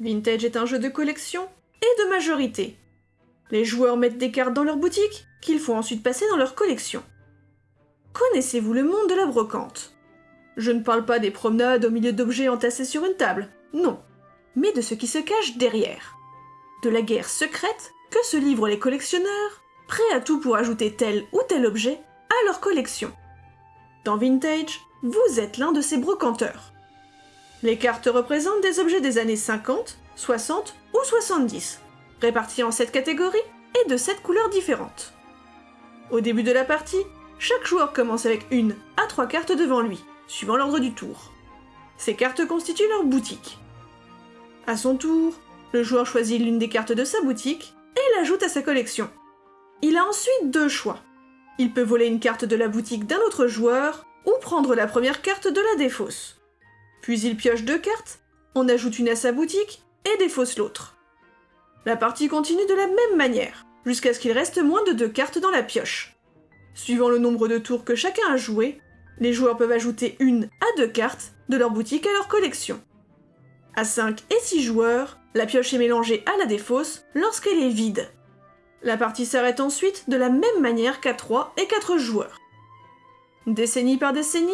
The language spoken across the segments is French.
Vintage est un jeu de collection et de majorité. Les joueurs mettent des cartes dans leur boutique qu'il faut ensuite passer dans leur collection. Connaissez-vous le monde de la brocante? Je ne parle pas des promenades au milieu d'objets entassés sur une table, non, mais de ce qui se cache derrière. De la guerre secrète que se livrent les collectionneurs, prêts à tout pour ajouter tel ou tel objet à leur collection. Dans Vintage, vous êtes l'un de ces brocanteurs. Les cartes représentent des objets des années 50, 60 ou 70, répartis en 7 catégories et de 7 couleurs différentes. Au début de la partie, chaque joueur commence avec une à trois cartes devant lui, suivant l'ordre du tour. Ces cartes constituent leur boutique. À son tour, le joueur choisit l'une des cartes de sa boutique et l'ajoute à sa collection. Il a ensuite deux choix. Il peut voler une carte de la boutique d'un autre joueur ou prendre la première carte de la défausse. Puis il pioche deux cartes, on ajoute une à sa boutique et défausse l'autre. La partie continue de la même manière, jusqu'à ce qu'il reste moins de deux cartes dans la pioche. Suivant le nombre de tours que chacun a joué, les joueurs peuvent ajouter une à deux cartes de leur boutique à leur collection. À 5 et 6 joueurs, la pioche est mélangée à la défausse lorsqu'elle est vide. La partie s'arrête ensuite de la même manière qu'à 3 et 4 joueurs. Décennie par décennie,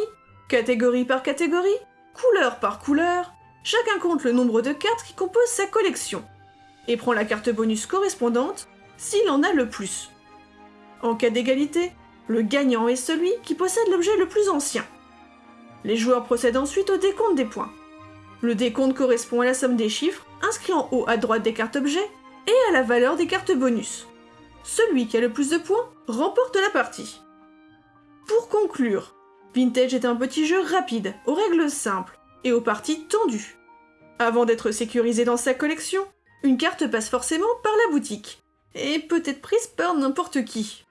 catégorie par catégorie, couleur par couleur, chacun compte le nombre de cartes qui composent sa collection, et prend la carte bonus correspondante s'il en a le plus. En cas d'égalité, le gagnant est celui qui possède l'objet le plus ancien. Les joueurs procèdent ensuite au décompte des points. Le décompte correspond à la somme des chiffres inscrits en haut à droite des cartes objets et à la valeur des cartes bonus. Celui qui a le plus de points remporte la partie. Pour conclure, Vintage est un petit jeu rapide, aux règles simples et aux parties tendues. Avant d'être sécurisé dans sa collection, une carte passe forcément par la boutique, et peut être prise par n'importe qui.